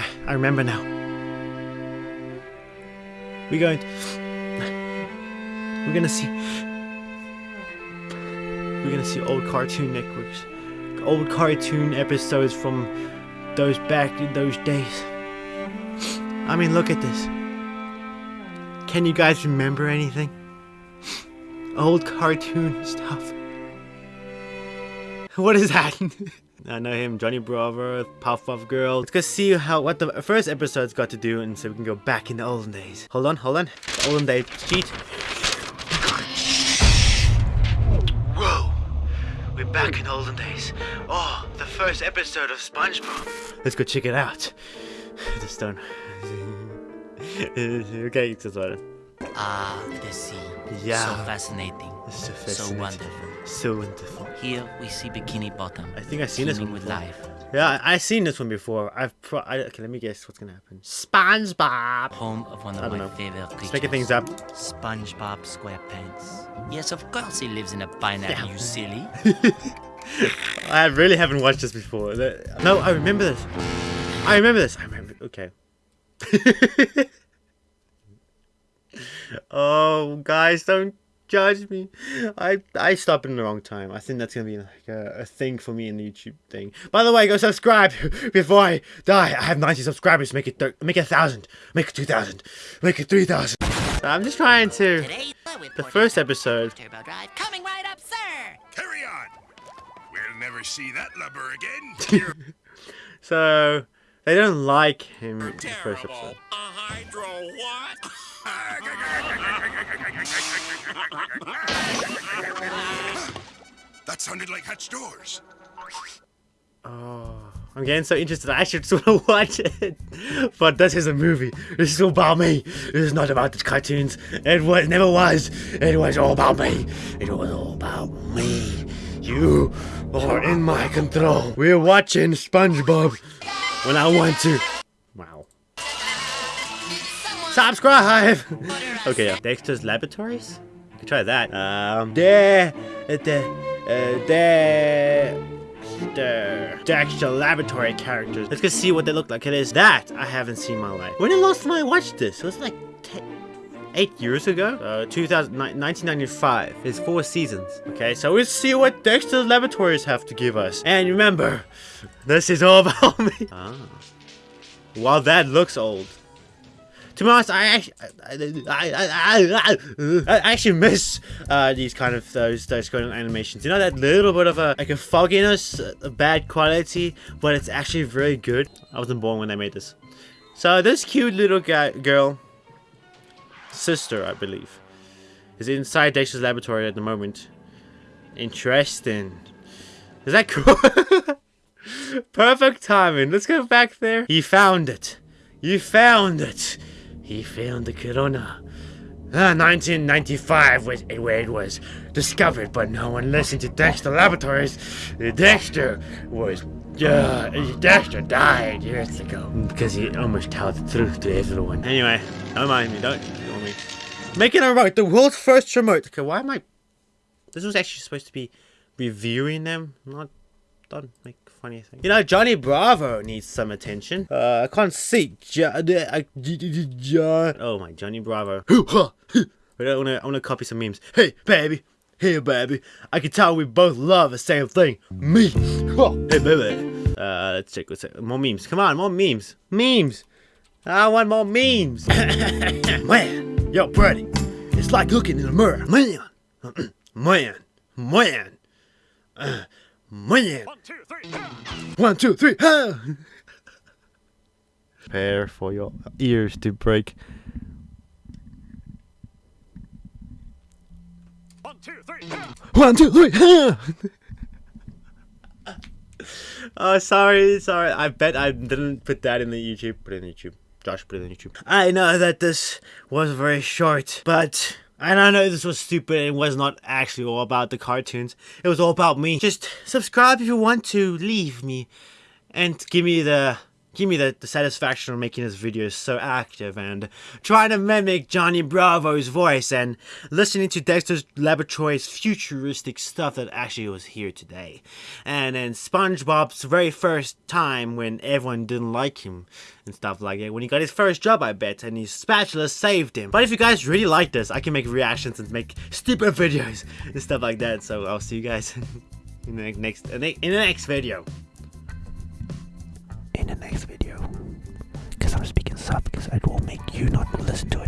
Ah, I remember now. We're going. We're gonna see. We're gonna see old Cartoon Networks, old cartoon episodes from those back in those days. I mean, look at this. Can you guys remember anything? Old cartoon stuff. What is that? I know him, Johnny Bravo, Powerpuff Girl. Let's go see how what the first episode's got to do, and so we can go back in the olden days. Hold on, hold on. The olden days cheat. Whoa, we're back in the olden days. Oh, the first episode of SpongeBob. Let's go check it out. The stone. okay, it's all right. Ah, the sea. Yeah. So fascinating. It's so So wonderful. So wonderful. Here we see Bikini Bottom. I think I've seen this one with life. Yeah, I, I've seen this one before. I've pro- I, okay. Let me guess what's gonna happen. SpongeBob. Home of one I of don't my know. favorite creatures. Just making things up. SpongeBob SquarePants. Yes, of course he lives in a pineapple, Yeah. you silly. I really haven't watched this before. No, I remember this. I remember this. I remember. Okay. oh, guys, don't judge me. I I stopped in the wrong time. I think that's gonna be like a, a thing for me in the YouTube thing. By the way, go subscribe before I die. I have 90 subscribers. Make it thir- make it a thousand. Make it two thousand. Make it three thousand. I'm just trying to. The first episode. Turbo Drive coming right up, sir. Carry on. We'll never see that lubber again. So they don't like him in the first episode. A hydro what? that sounded like hatch doors. Oh, I'm getting so interested. I actually just want to watch it. But this is a movie. This is all about me. This is not about the cartoons. It was never was. It was all about me. It was all about me. You are in my control. We're watching SpongeBob when I want to. Subscribe. okay, yeah. Dexter's Laboratories. You can try that. Um, there, uh, there the Dexter Laboratory characters. Let's go see what they look like. It is that I haven't seen in my life. When the last time I watched this? It was like 10, eight years ago. Uh, 2000, 1995. It's four seasons. Okay, so we'll see what Dexter's Laboratories have to give us. And remember, this is all about me. Ah. While that looks old. To be honest, I actually, I, I, I, I, actually miss uh, these kind of those those kind of animations. You know that little bit of a like a fogginess, a bad quality, but it's actually very good. I wasn't born when they made this. So this cute little girl, sister, I believe, is inside Dexter's laboratory at the moment. Interesting. Is that cool? Perfect timing. Let's go back there. He found it. You found it. He found the corona. Ah, 1995 was where it was discovered, but no one listened to Dexter Laboratories. Dexter was. Uh, Dexter died years ago because he almost told the truth to everyone. Anyway, don't mind me. Don't ignore me. Making a remote, the world's first remote. Okay, why am I? This was actually supposed to be reviewing them, not don't make funny things. You know, Johnny Bravo needs some attention. Uh, I can't see. Jo- Jo- oh my, Johnny Bravo. I wanna, I wanna copy some memes. Hey, baby. Hey, baby. I can tell we both love the same thing. Me. Hey, baby. Uh, let's check. Let's check. More memes. Come on, more memes. Memes. I want more memes. Man, yo, Brady. It's like looking in the mirror. Man. Man. Man. Uh, man. One, two, three, go. One, two, three. Ha! Prepare for your ears to break. One, two, three, go. One, two, three. Ha! oh, sorry, sorry. I bet I didn't put that in the YouTube. Put it in YouTube. Josh put it in YouTube. I know that this was very short, but and I know this was stupid. It was not actually all about the cartoons. It was all about me. Just subscribe if you want to leave me, and give me the give me the, the satisfaction of making this video so active and trying to mimic Johnny Bravo's voice and listening to Dexter's Laboratory's futuristic stuff that actually was here today. And then SpongeBob's very first time when everyone didn't like him and stuff like that. When he got his first job, I bet, and his spatula saved him. But if you guys really like this, I can make reactions and make stupid videos and stuff like that. So I'll see you guys in the next in the next video. Next video. Because I'm speaking soft because I will make you not listen to